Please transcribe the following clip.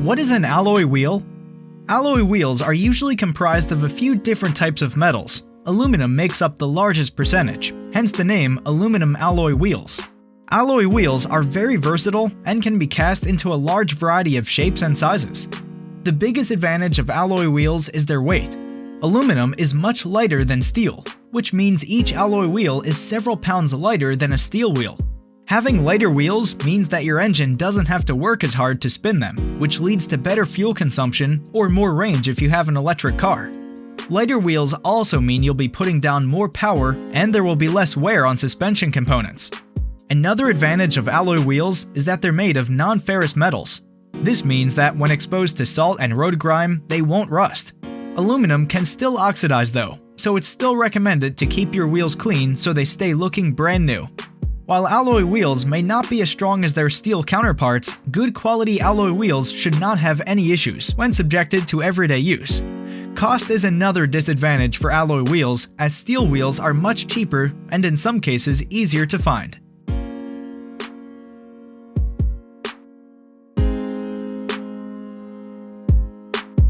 What is an alloy wheel? Alloy wheels are usually comprised of a few different types of metals. Aluminum makes up the largest percentage, hence the name aluminum alloy wheels. Alloy wheels are very versatile and can be cast into a large variety of shapes and sizes. The biggest advantage of alloy wheels is their weight. Aluminum is much lighter than steel, which means each alloy wheel is several pounds lighter than a steel wheel. Having lighter wheels means that your engine doesn't have to work as hard to spin them, which leads to better fuel consumption or more range if you have an electric car. Lighter wheels also mean you'll be putting down more power and there will be less wear on suspension components. Another advantage of alloy wheels is that they're made of non-ferrous metals. This means that when exposed to salt and road grime, they won't rust. Aluminum can still oxidize though, so it's still recommended to keep your wheels clean so they stay looking brand new. While alloy wheels may not be as strong as their steel counterparts, good quality alloy wheels should not have any issues when subjected to everyday use. Cost is another disadvantage for alloy wheels as steel wheels are much cheaper and in some cases easier to find.